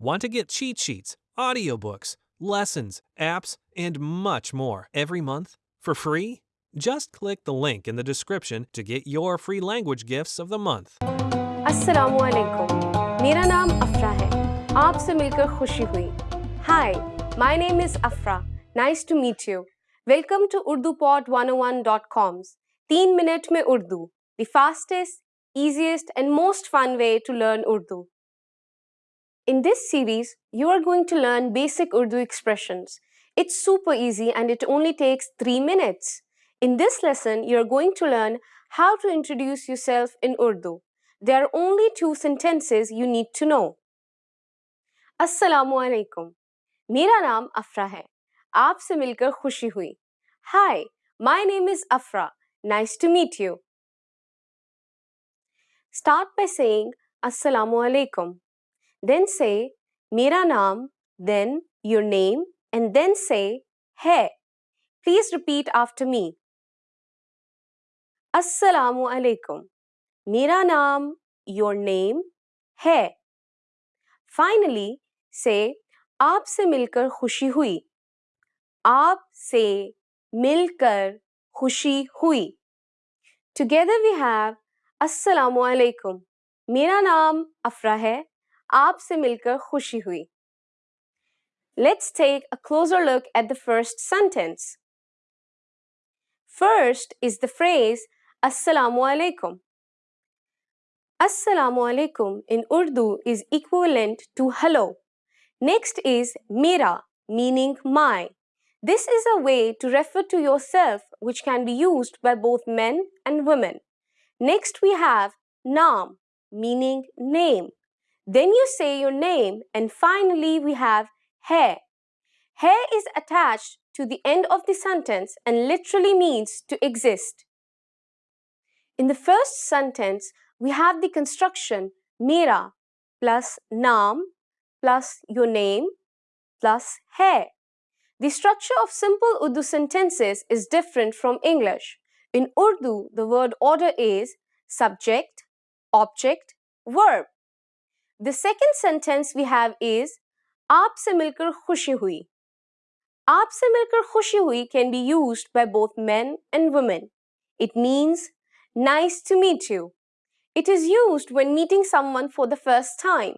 Want to get cheat sheets, audiobooks, lessons, apps, and much more every month for free? Just click the link in the description to get your free language gifts of the month. असलकुम मेरा नाम अफरा है आपसे मिलकर खुशी हुई hi my name is अफरा nice to meet you welcome to Urdu pod 101.coms तीन मिनट में Urdu the fastest easiest and most fun way to learn Urdu. In this series, you are going to learn basic Urdu expressions. It's super easy and it only takes 3 minutes. In this lesson, you're going to learn how to introduce yourself in Urdu. There are only two sentences you need to know. Assalamu alaikum. मेरा नाम अफरा है आपसे मिलकर खुशी हुई Hi, my name is Afra. Nice to meet you. Start by saying Assalamu alaikum. Then say Mera naam, then your name, and then say Hai. Please repeat after me. Assalamu alaikum. Mera naam, your name, hai. Finally, say आपसे मिलकर खुशी हुई आपसे मिलकर खुशी हुई Together we have अस्सलामु अलैकुम मेरा नाम अफरा है आपसे मिलकर खुशी हुई Let's take a closer look at the first sentence. First is the phrase Assalamu alaikum. Assalamu alaikum in Urdu is equivalent to hello. Next is mera, meaning my. This is a way to refer to yourself which can be used by both men and women. Next we have naam, meaning name. Then you say your name and finally we have hai. Hai is attached to the end of the sentence and literally means to exist. In the first sentence, we have the construction mera plus naam plus your name plus hai. The structure of simple Urdu sentences is different from English. In Urdu, the word order is subject, object, verb. The second sentence we have is आपसे मिलकर खुशी हुई. आपसे मिलकर खुशी हुई can be used by both men and women. It means nice to meet you. It is used when meeting someone for the first time.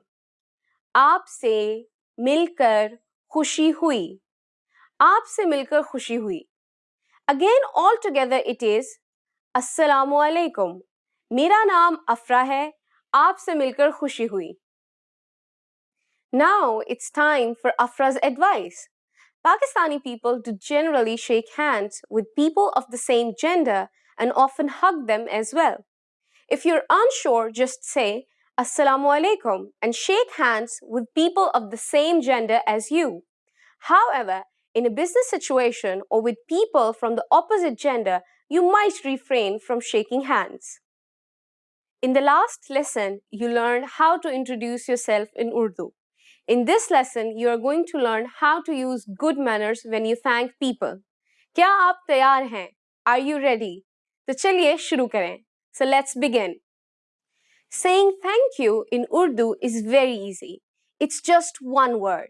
आपसे मिलकर खुशी हुई. आपसे मिलकर खुशी हुई. Again, all together it is Assalamu alaikum. मेरा नाम अफरा है आपसे मिलकर खुशी हुई now it's time for Afra's advice. Pakistani people do generally shake hands with people of the same gender and often hug them as well. If you're unsure, just say Assalamu alaikum and shake hands with people of the same gender as you. However, in a business situation or with people from the opposite gender, you might refrain from shaking hands. In the last lesson, you learned how to introduce yourself in Urdu. In this lesson, you are going to learn how to use good manners when you thank people. क्या आप तैयार हैं? Are you ready? तो चलिए शुरू करें. So let's begin. Saying thank you in Urdu is very easy. It's just one word.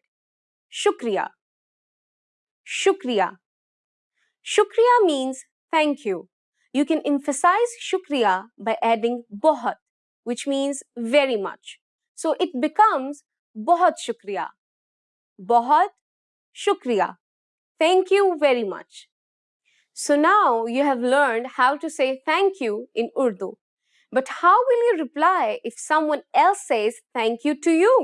Shukriya. Shukriya. Shukriya means thank you. You can emphasize shukriya by adding bohat, which means very much. So it becomes बहुत शुक्रिया। बहुत शुक्रिया। Thank you very much so now you have learn how to say thank you in Urdu but how will you reply if someone else says thank you to you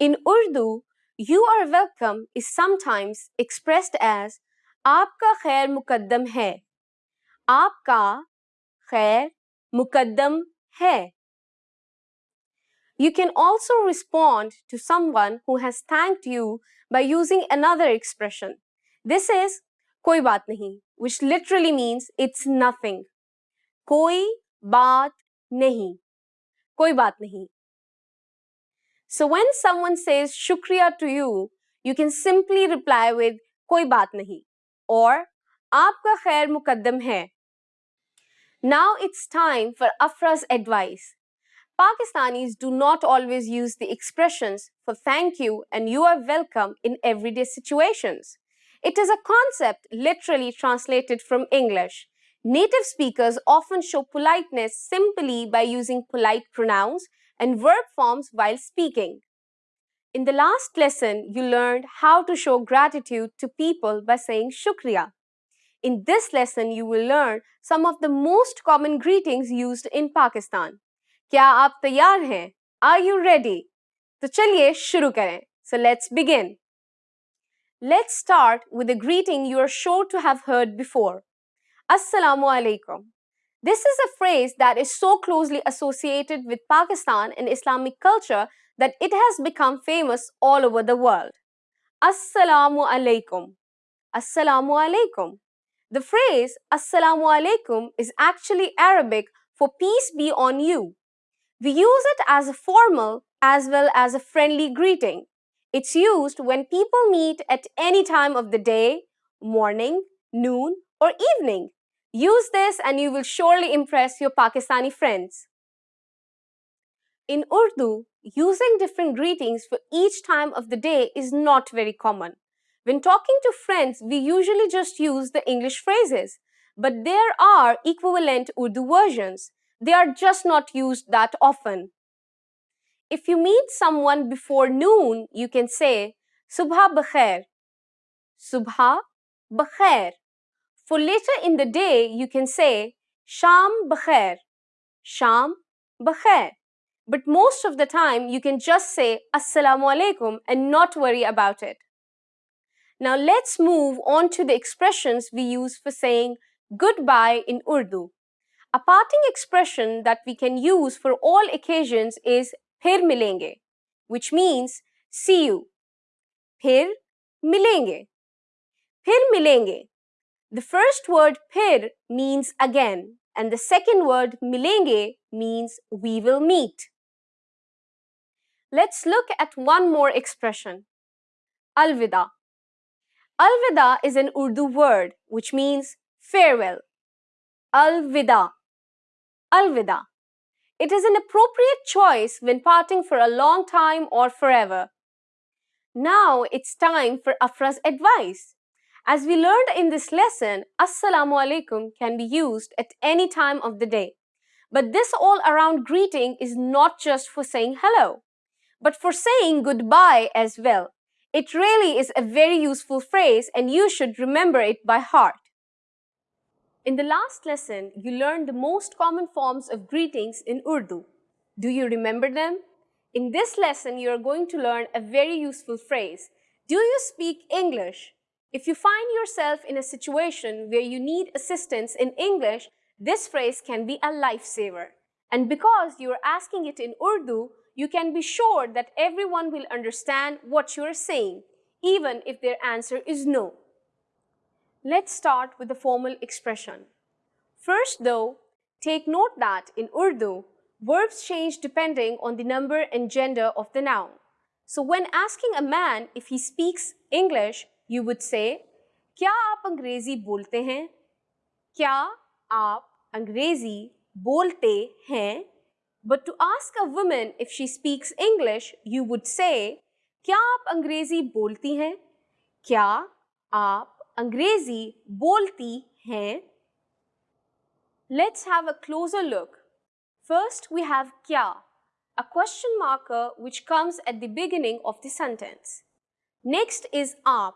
in Urdu you are welcome is sometimes expressed as आपका खैर मुकदम है आपका खैर मुकदम है You can also respond to someone who has thanked you by using another expression. This is koi baat nahi, which literally means it's nothing. Koi baat nahi. Koi baat nahi. So when someone says shukriya to you, you can simply reply with koi baat nahi or aapka khair mukaddam hai. Now it's time for Afra's advice. Pakistanis do not always use the expressions for thank you and you are welcome in everyday situations. It is a concept literally translated from English. Native speakers often show politeness simply by using polite pronouns and verb forms while speaking. In the last lesson, you learned how to show gratitude to people by saying shukriya. In this lesson, you will learn some of the most common greetings used in Pakistan. क्या आप तैयार हैं are you ready तो चलिए शुरू करें so let's begin Let's start with a greeting you are sure to have heard before. Assalamu alaikum. This is a phrase that is so closely associated with Pakistan and Islamic culture that it has become famous all over the world. Assalamu alaikum. Assalamu alaikum. The phrase Assalamu alaikum is actually Arabic for peace be on you. We use it as a formal as well as a friendly greeting. It's used when people meet at any time of the day, morning, noon, or evening. Use this and you will surely impress your Pakistani friends. In Urdu, using different greetings for each time of the day is not very common. When talking to friends, we usually just use the English phrases, but there are equivalent Urdu versions. They are just not used that often. If you meet someone before noon, you can say Subha Bakhair. Subha Bakhair. For later in the day, you can say Sham Bakhair. Sham Bakhair. But most of the time, you can just say Assalamu alaikum and not worry about it. Now let's move on to the expressions we use for saying goodbye in Urdu. A parting expression that we can use for all occasions is phir milenge, which means see you. Phir milenge. Phir milenge. The first word phir means again and the second word milenge means we will meet. Let's look at one more expression. Alvida. Alvida is an Urdu word which means farewell. Alvida. Alvida. It is an appropriate choice when parting for a long time or forever. Now it's time for Afra's advice. As we learned in this lesson, Assalamu alaikum can be used at any time of the day. But this all-around greeting is not just for saying hello, but for saying goodbye as well. It really is a very useful phrase and you should remember it by heart. In the last lesson, you learned the most common forms of greetings in Urdu. Do you remember them? In this lesson, you are going to learn a very useful phrase. Do you speak English? If you find yourself in a situation where you need assistance in English, this phrase can be a lifesaver. And because you are asking it in Urdu, you can be sure that everyone will understand what you are saying, even if their answer is no. Let's start with the formal expression. First though, take note that in Urdu, verbs change depending on the number and gender of the noun. So when asking a man if he speaks English, you would say, क्या आप अंग्रेजी बोलते हैं? क्या आप अंग्रेजी बोलते हैं? But to ask a woman if she speaks English, you would say, क्या आप अंग्रेजी बोलती हैं? क्या आप अंग्रेजी बोलती हैं Let's have a closer look. First, we have kya, a question marker which comes at the beginning of the sentence. Next is aap.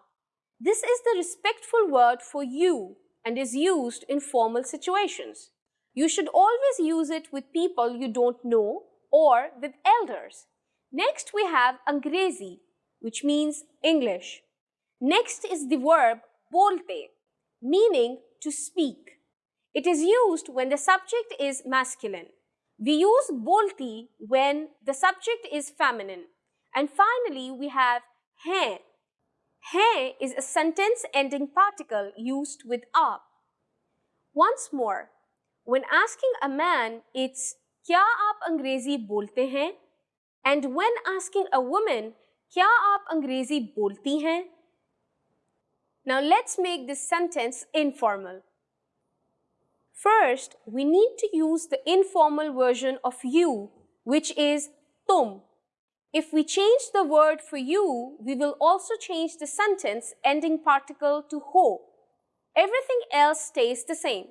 This is the respectful word for you and is used in formal situations. You should always use it with people you don't know or with elders. Next, we have angrezi, which means English. Next is the verb bolte, meaning to speak. It is used when the subject is masculine. We use bolti when the subject is feminine. And finally, we have hai. Hai is a sentence ending particle used with up. Once more, when asking a man, it's क्या आप अंग्रेजी बोलते हैं? And when asking a woman, क्या आप अंग्रेजी बोलती हैं? Now let's make this sentence informal. First, we need to use the informal version of you, which is tum. If we change the word for you, we will also change the sentence ending particle to ho. Everything else stays the same.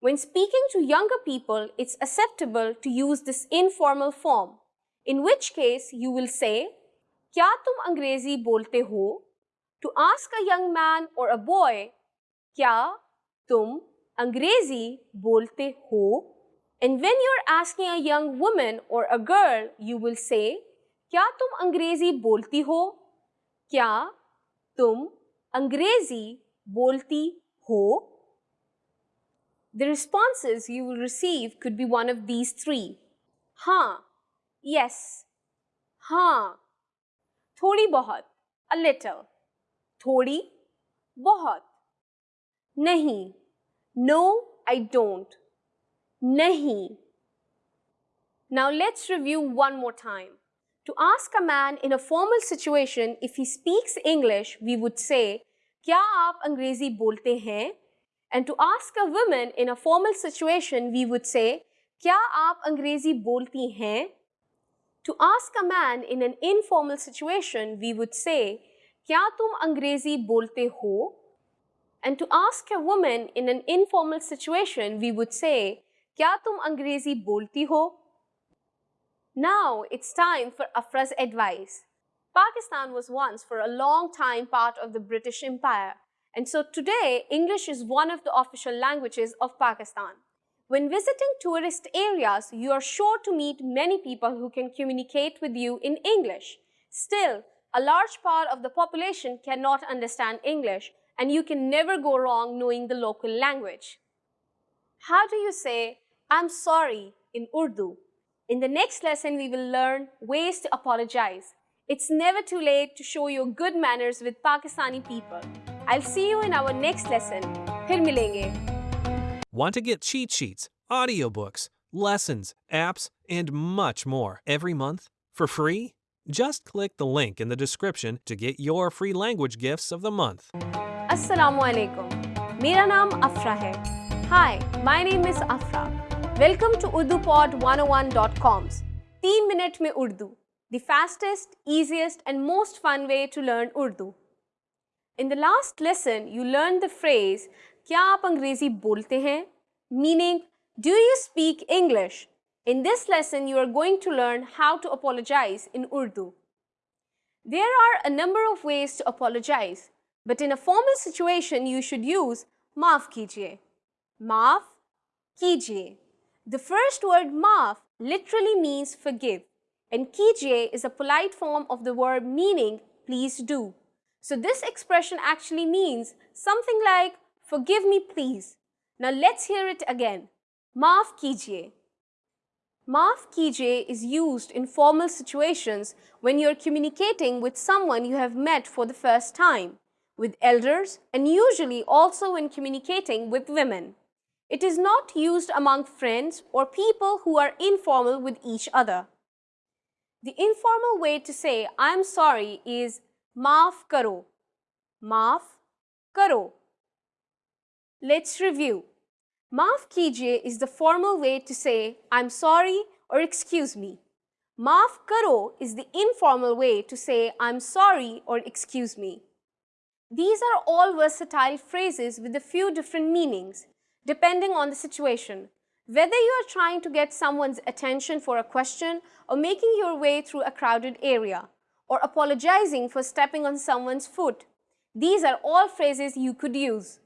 When speaking to younger people, it's acceptable to use this informal form, in which case you will say, Kya tum Angrezi bolte ho? to ask a young man or a boy, Kya tum Angrezi bolte ho? And when you're asking a young woman or a girl, you will say, Kya tum Angrezi bolti ho? Kya tum Angrezi bolti ho? The responses you will receive could be one of these three. Ha, yes, ha, thodi bahut, a little. थोड़ी, बहुत। नहीं no I don't नहीं। Now let's review one more time to ask a man in a formal situation if he speaks English we would say क्या आप अंग्रेज़ी बोलते हैं? And to ask a women in a formal situation we would say क्या आप अंग्रेज़ी बोलती हैं? To ask a man in an informal situation we would say Kya tum Angrezi bolte ho? And to ask a woman in an informal situation, we would say, क्या तुम अंग्रेजी बोलती हो Now it's time for Afra's advice. Pakistan was once for a long time part of the British Empire and so today English is one of the official languages of Pakistan. When visiting tourist areas, you are sure to meet many people who can communicate with you in English. Still, a large part of the population cannot understand English and you can never go wrong knowing the local language. How do you say, I'm sorry in Urdu. In the next lesson, we will learn ways to apologize. It's never too late to show your good manners with Pakistani people. I'll see you in our next lesson. Phir milenge. Want to get cheat sheets, audiobooks, lessons, apps, and much more every month for free? Just click the link in the description to get your free language gifts of the month. Assalamu alaikum. मेरा नाम अफरा है. Hi, my name is Afra. Welcome to UrduPod101.com's 3 Minute में Urdu, the fastest, easiest and most fun way to learn Urdu. In the last lesson, you learned the phrase क्या आप अंग्रेजी बोलते हैं? Meaning, do you speak English? In this lesson, you are going to learn how to apologize in Urdu. There are a number of ways to apologize, but in a formal situation, you should use maaf kijiye. Maaf kijiye. The first word maaf literally means forgive and kijiye is a polite form of the word meaning please do. So this expression actually means something like forgive me please. Now let's hear it again. Maaf kijiye. Maaf kijiye is used in formal situations when you're communicating with someone you have met for the first time, with elders and usually also when communicating with women. It is not used among friends or people who are informal with each other. The informal way to say I am sorry is maaf karo. Maaf karo. Let's review. Maaf kijiye is the formal way to say I'm sorry or excuse me. Maaf karo is the informal way to say I'm sorry or excuse me. These are all versatile phrases with a few different meanings depending on the situation. Whether you are trying to get someone's attention for a question or making your way through a crowded area or apologizing for stepping on someone's foot, these are all phrases you could use.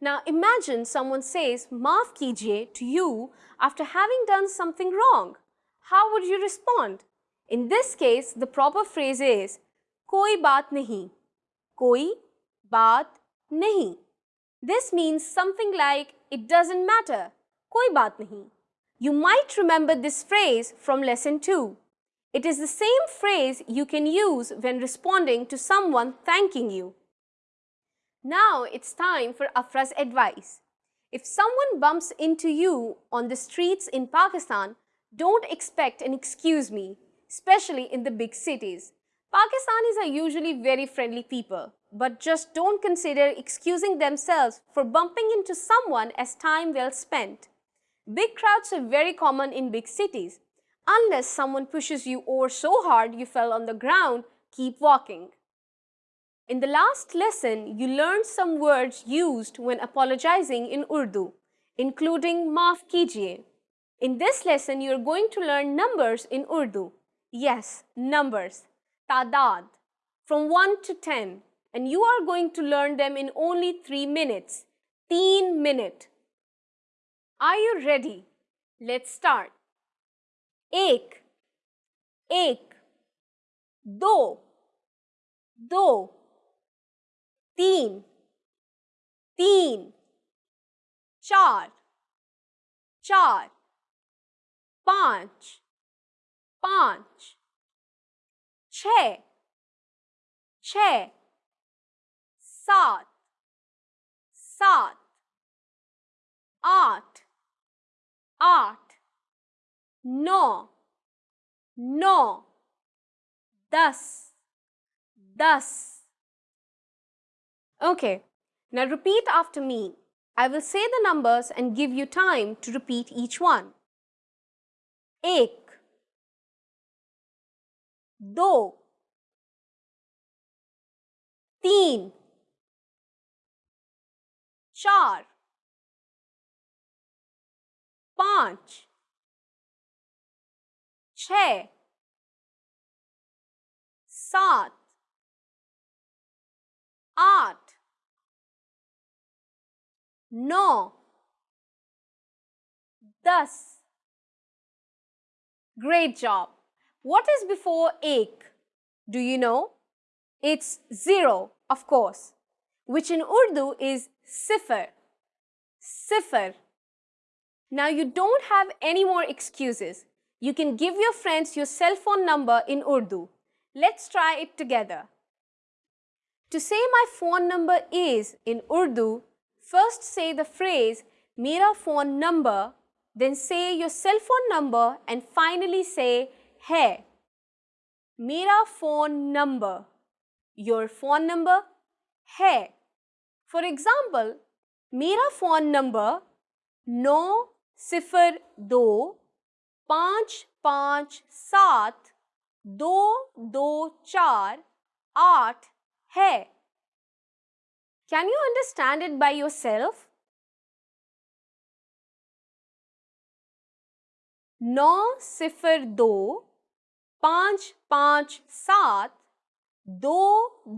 Now imagine someone says maaf kijiye to you after having done something wrong. How would you respond? In this case, the proper phrase is koi baat nahi. Koi baat nahi. This means something like, it doesn't matter, koi baat nahi. You might remember this phrase from lesson 2. It is the same phrase you can use when responding to someone thanking you. Now it's time for Afra's advice. If someone bumps into you on the streets in Pakistan, don't expect an excuse me, especially in the big cities. Pakistanis are usually very friendly people, but just don't consider excusing themselves for bumping into someone as time well spent. Big crowds are very common in big cities. Unless someone pushes you over so hard you fell on the ground, keep walking. In the last lesson, you learned some words used when apologizing in Urdu, including maaf kijiye. In this lesson, you are going to learn numbers in Urdu. Yes, numbers, tadad, from 1 to 10. And you are going to learn them in only 3 minutes. Teen minute. Are you ready? Let's start. एक एक दो दो तीन तीन, चार चार, पाँच पाँच, छ छ, सात सात, आठ आठ, नौ नौ, दस दस Okay, now repeat after me. I will say the numbers and give you time to repeat each one. एक दो तीन चार पाँच छ सात आठ no, thus. Great job. What is before ek? Do you know? It's zero, of course, which in Urdu is sifar. Sifar. Now you don't have any more excuses. You can give your friends your cell phone number in Urdu. Let's try it together. To say my phone number is in Urdu first say the phrase Mera phone number then say your cell phone number and finally say hai. Mera phone number. Your phone number hai. For example, मेरा phone number नौ सिफर दो पाँच पाँच सात दो दो चार आठ है Can you understand it by yourself? नौ सिफर दो पाँच पाँच सात दो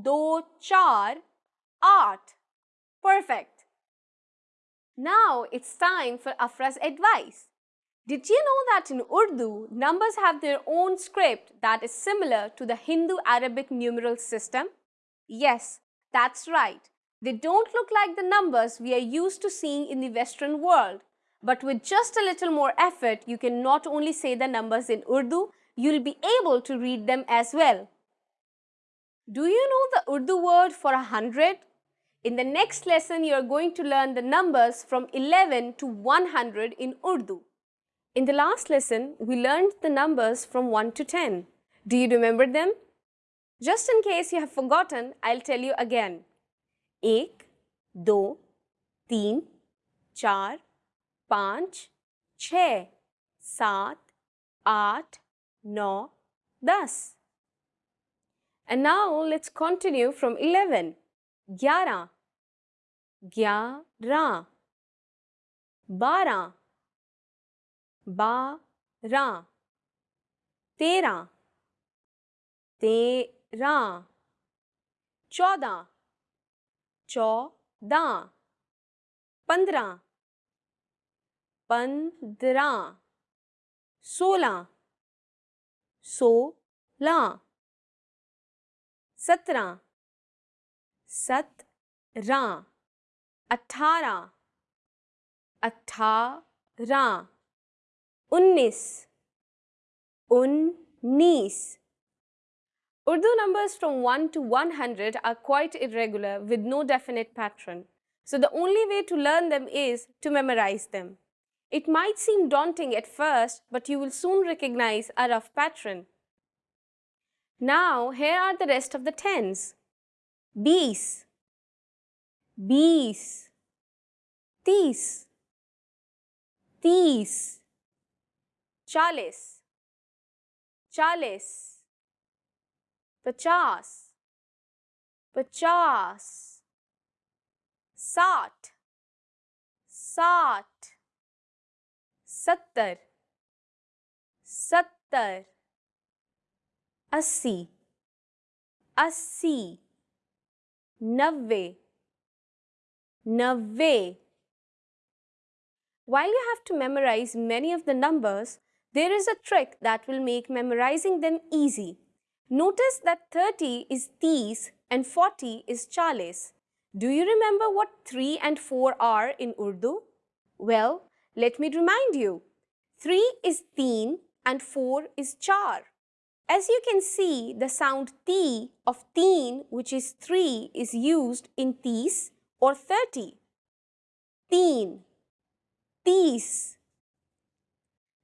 दो चार आठ Perfect. Now it's time for Afra's advice. Did you know that in Urdu, numbers have their own script that is similar to the Hindu-Arabic numeral system? Yes, that's right. They don't look like the numbers we are used to seeing in the Western world. But with just a little more effort, you can not only say the numbers in Urdu, you'll be able to read them as well. Do you know the Urdu word for a hundred? In the next lesson, you are going to learn the numbers from 11 to 100 in Urdu. In the last lesson, we learned the numbers from 1 to 10. Do you remember them? Just in case you have forgotten, I'll tell you again. एक, दो, तीन, चार, पाँच छ सात आठ नौ दस। And now let's continue from 11. ग्यारह। ग्यारह। बारह। बारह। तेरह। तेरह। चौदह। चौदह। पंद्रह। पंद्रह। सोलह। सोलह। सत्रह। सत्रह। अठारह। अठारह। उन्नीस। उन्नीस। Urdu numbers from 1 to 100 are quite irregular with no definite pattern. So the only way to learn them is to memorize them. It might seem daunting at first, but you will soon recognize a rough pattern. Now, here are the rest of the tens. Bees, bees, tees, tees, chalis, chalis. पचास पचास साठ साठ सत्तर सत्तर अस्सी अस्सी नब्बे नब्बे While you have to memorize many of the numbers, there is a trick that will make memorizing them easy. Notice that 30 is 30 and 40 is chalis. Do you remember what 3 and 4 are in Urdu? Well, let me remind you. 3 is teen and 4 is char. As you can see, the sound t of teen, which is 3, is used in tis or 30. Teen, tis.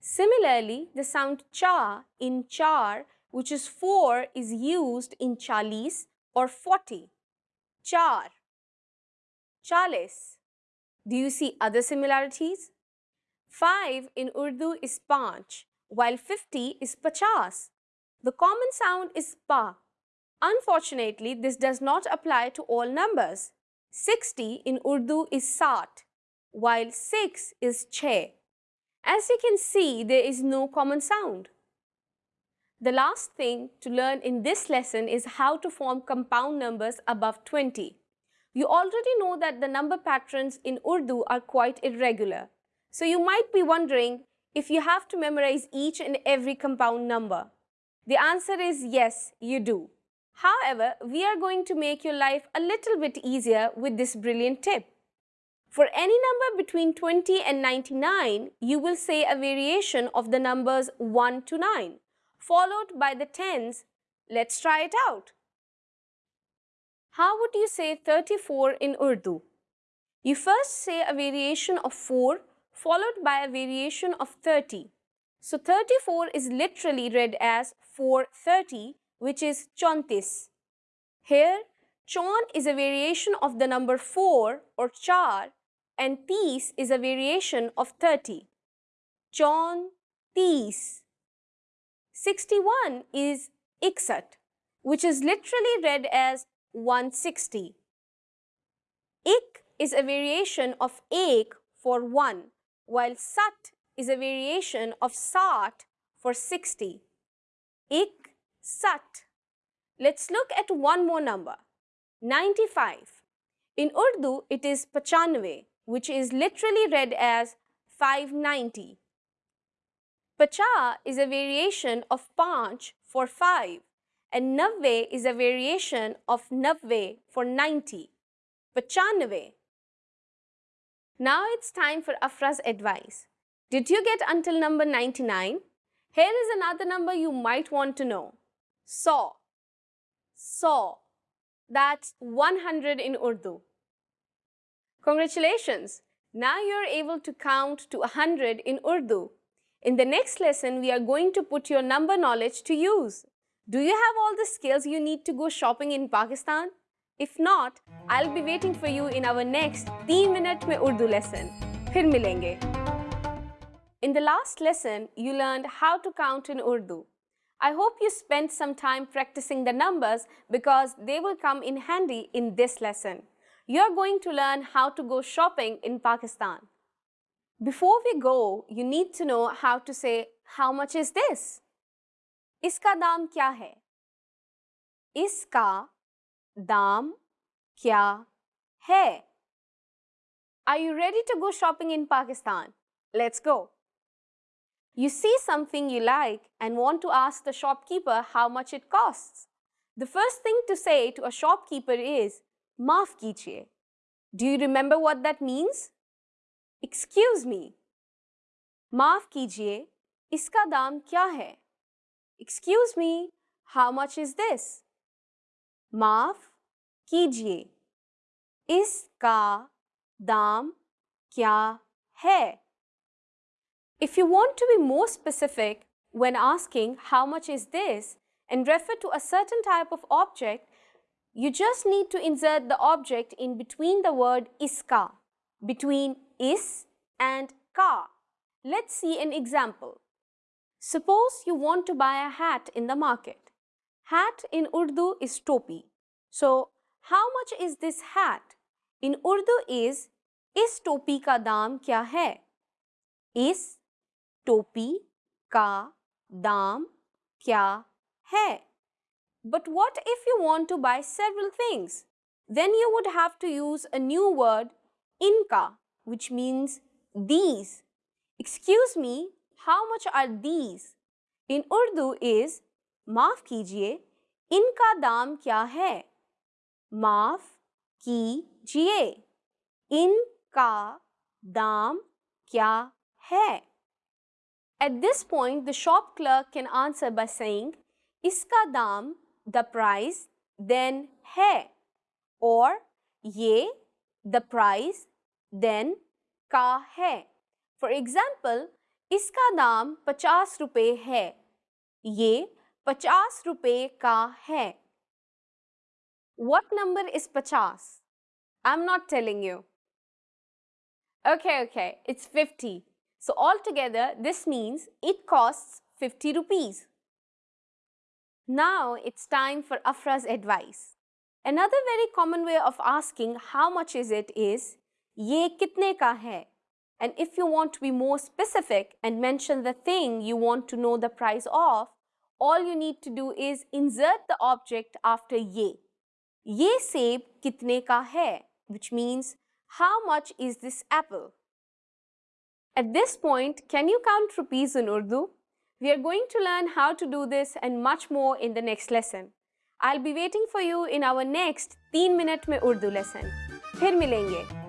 Similarly, the sound cha in char, which is 4, is used in chalis or 40. Char, chalis. Do you see other similarities? 5 in Urdu is panch, while 50 is pachas. The common sound is pa. Unfortunately, this does not apply to all numbers. 60 in Urdu is sat, while 6 is che. As you can see, there is no common sound. The last thing to learn in this lesson is how to form compound numbers above 20. You already know that the number patterns in Urdu are quite irregular. So you might be wondering if you have to memorize each and every compound number. The answer is yes, you do. However, we are going to make your life a little bit easier with this brilliant tip. For any number between 20 and 99, you will say a variation of the numbers 1 to 9, followed by the tens. Let's try it out. How would you say 34 in Urdu? You first say a variation of 4 followed by a variation of 30. So 34 is literally read as 430 which is chontis. Here, chon is a variation of the number 4 or char and tis is a variation of 30. Chon, tis. 61 is iksat, which is literally read as 160. Ik is a variation of ek for 1, while sat is a variation of sat for 60. Ik, sat. Let's look at one more number, 95. In Urdu, it is pachanve, which is literally read as 590. Pacha is a variation of panch for 5 and navve is a variation of navve for 90. Pachanve. Now it's time for Afra's advice. Did you get until number 99? Here is another number you might want to know. Saw. Saw. That's 100 in Urdu. Congratulations! Now you are able to count to 100 in Urdu. In the next lesson, we are going to put your number knowledge to use. Do you have all the skills you need to go shopping in Pakistan? If not, I'll be waiting for you in our next 3 Minute Mein Urdu lesson. Phir milenge. In the last lesson, you learned how to count in Urdu. I hope you spent some time practicing the numbers because they will come in handy in this lesson you're going to learn how to go shopping in Pakistan. Before we go, you need to know how to say, how much is this? Iska daam kya hai? Iska daam kya hai? Are you ready to go shopping in Pakistan? Let's go. You see something you like and want to ask the shopkeeper how much it costs. The first thing to say to a shopkeeper is, माफ कीजिए Do you remember what that means? Excuse me. माफ कीजिए इसका दाम क्या है Excuse me, how much is this? माफ कीजिए इसका दाम क्या है If you want to be more specific when asking how much is this and refer to a certain type of object, you just need to insert the object in between the word iska, between is and ka. Let's see an example. Suppose you want to buy a hat in the market. Hat in Urdu is topi. So, how much is this hat? In Urdu is, is topi ka dam kya hai? Is topi ka dam kya hai? But what if you want to buy several things? Then you would have to use a new word, inka which means these. Excuse me, how much are these? In Urdu is, kijiye, inka daam kya hai? Maaf kijiye, inka daam kya hai? At this point, the shop clerk can answer by saying, iska daam, the price, then hai or ye the price then ka hai. For example, iska daam 50 rupees hai. Ye 50 rupees ka. What number is 50? I'm not telling you. Okay, okay, it's 50. So altogether, this means it costs 50 rupees. Now it's time for Afra's advice. Another very common way of asking how much is it is ye kitne ka hai? And if you want to be more specific and mention the thing you want to know the price of, all you need to do is insert the object after ye. Ye seb kitne ka hai? Which means how much is this apple? At this point, can you count rupees in Urdu? We are going to learn how to do this and much more in the next lesson. I'll be waiting for you in our next 3 minute में Urdu lesson. फिर मिलेंगे